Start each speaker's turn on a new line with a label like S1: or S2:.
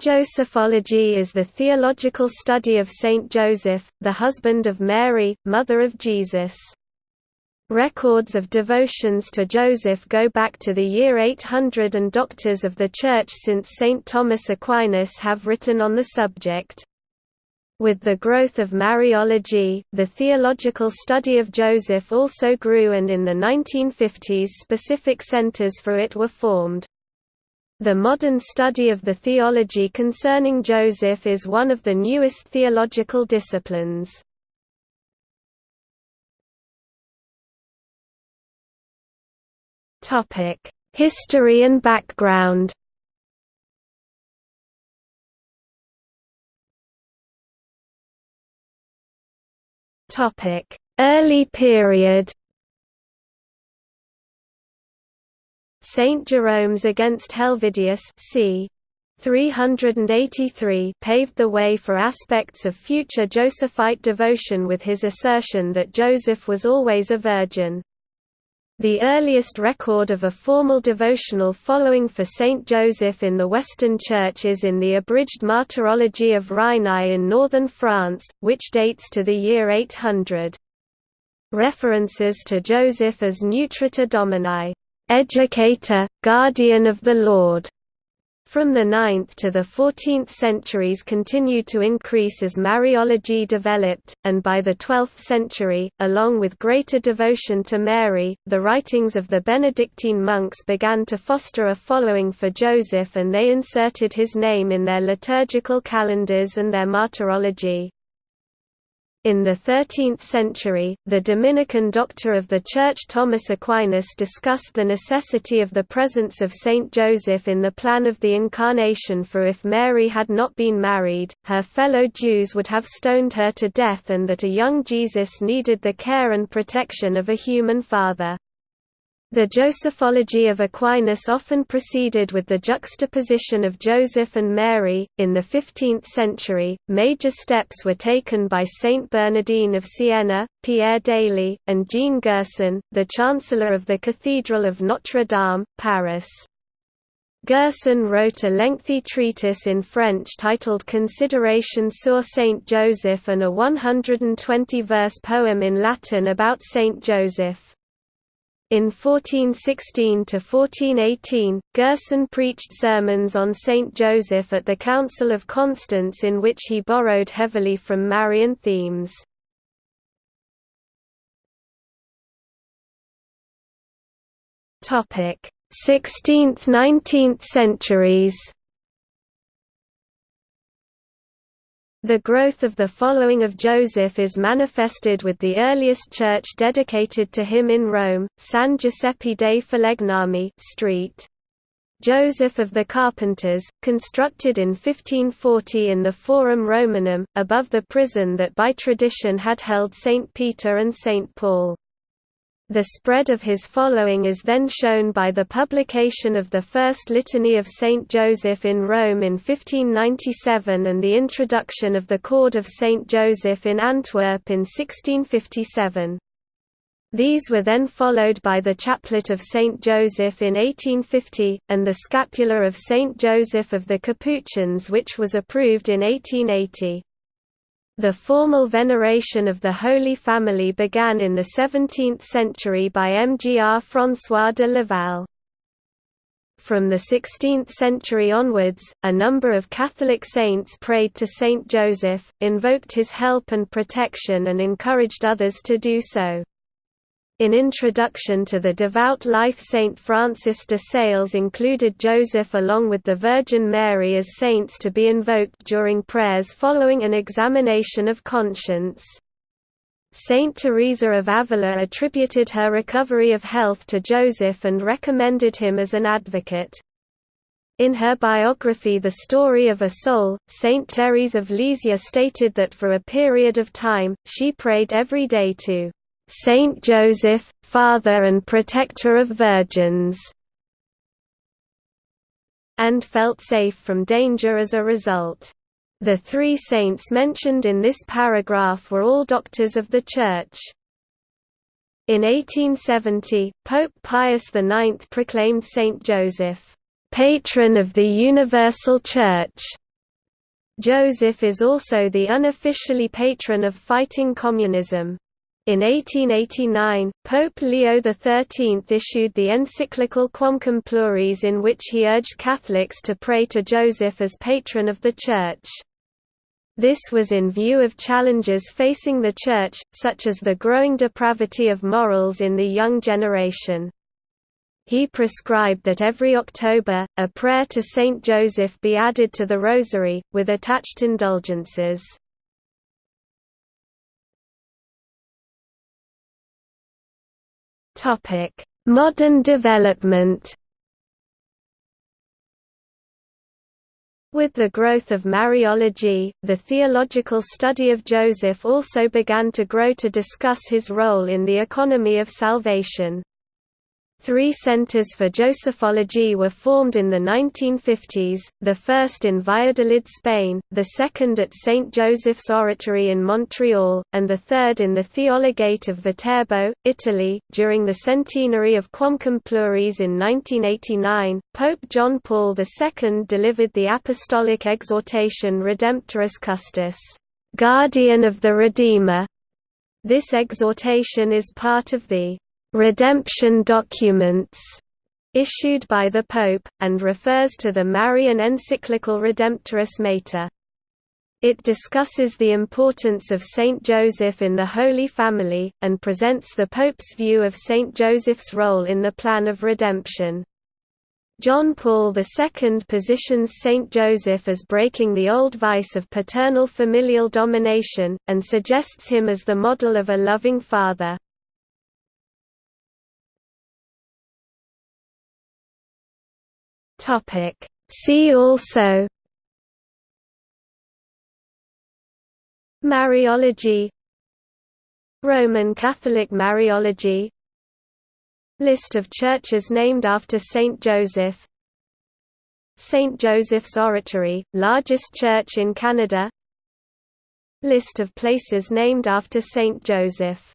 S1: Josephology is the theological study of Saint Joseph, the husband of Mary, mother of Jesus. Records of devotions to Joseph go back to the year 800 and doctors of the Church since St. Thomas Aquinas have written on the subject. With the growth of Mariology, the theological study of Joseph also grew and in the 1950s specific centers for it were formed. The modern study of the theology concerning Joseph is one of the newest theological disciplines. History and background Early period Saint Jerome's against Helvidius c. 383 paved the way for aspects of future Josephite devotion with his assertion that Joseph was always a virgin. The earliest record of a formal devotional following for Saint Joseph in the Western Church is in the abridged Martyrology of Rheinau in northern France, which dates to the year 800. References to Joseph as Nutritor Domini, educator, guardian of the Lord, from the 9th to the 14th centuries continued to increase as Mariology developed, and by the 12th century, along with greater devotion to Mary, the writings of the Benedictine monks began to foster a following for Joseph and they inserted his name in their liturgical calendars and their martyrology. In the 13th century, the Dominican doctor of the Church Thomas Aquinas discussed the necessity of the presence of Saint Joseph in the plan of the Incarnation for if Mary had not been married, her fellow Jews would have stoned her to death and that a young Jesus needed the care and protection of a human father. The Josephology of Aquinas often proceeded with the juxtaposition of Joseph and Mary. In the 15th century, major steps were taken by Saint Bernardine of Siena, Pierre d'Ailly, and Jean Gerson, the Chancellor of the Cathedral of Notre Dame, Paris. Gerson wrote a lengthy treatise in French titled Considérations sur Saint Joseph and a 120-verse poem in Latin about Saint Joseph. In 1416–1418, Gerson preached sermons on Saint Joseph at the Council of Constance in which he borrowed heavily from Marian themes. Topic: 16th–19th centuries. The growth of the following of Joseph is manifested with the earliest church dedicated to him in Rome, San Giuseppe dei Falegnami Street. Joseph of the Carpenters, constructed in 1540 in the Forum Romanum, above the prison that by tradition had held St. Peter and St. Paul. The spread of his following is then shown by the publication of the First Litany of Saint Joseph in Rome in 1597 and the introduction of the Cord of Saint Joseph in Antwerp in 1657. These were then followed by the Chaplet of Saint Joseph in 1850, and the Scapular of Saint Joseph of the Capuchins which was approved in 1880. The formal veneration of the Holy Family began in the 17th century by Mgr François de Laval. From the 16th century onwards, a number of Catholic saints prayed to Saint Joseph, invoked his help and protection and encouraged others to do so. In Introduction to the Devout Life Saint Francis de Sales included Joseph along with the Virgin Mary as saints to be invoked during prayers following an examination of conscience. Saint Teresa of Avila attributed her recovery of health to Joseph and recommended him as an advocate. In her biography The Story of a Soul, Saint Therese of Lisieux stated that for a period of time, she prayed every day to Saint Joseph, Father and Protector of Virgins, and felt safe from danger as a result. The three saints mentioned in this paragraph were all doctors of the Church. In 1870, Pope Pius IX proclaimed Saint Joseph, "...patron of the Universal Church", Joseph is also the unofficially patron of fighting communism. In 1889, Pope Leo XIII issued the encyclical Quamquam Plures in which he urged Catholics to pray to Joseph as patron of the Church. This was in view of challenges facing the Church, such as the growing depravity of morals in the young generation. He prescribed that every October, a prayer to Saint Joseph be added to the Rosary, with attached indulgences. Modern development With the growth of Mariology, the theological study of Joseph also began to grow to discuss his role in the economy of salvation. Three centers for Josephology were formed in the 1950s, the first in Valladolid, Spain, the second at St. Joseph's Oratory in Montreal, and the third in the Theologate of Viterbo, Italy. During the centenary of Quamquam Plures in 1989, Pope John Paul II delivered the apostolic exhortation Redemptoris Custos, Guardian of the Redeemer. This exhortation is part of the redemption documents issued by the Pope, and refers to the Marian encyclical Redemptoris Mater. It discusses the importance of Saint Joseph in the Holy Family, and presents the Pope's view of Saint Joseph's role in the plan of redemption. John Paul II positions Saint Joseph as breaking the old vice of paternal familial domination, and suggests him as the model of a loving father. Topic See also Mariology Roman Catholic Mariology List of churches named after Saint Joseph St. Joseph's Oratory, largest church in Canada List of places named after Saint Joseph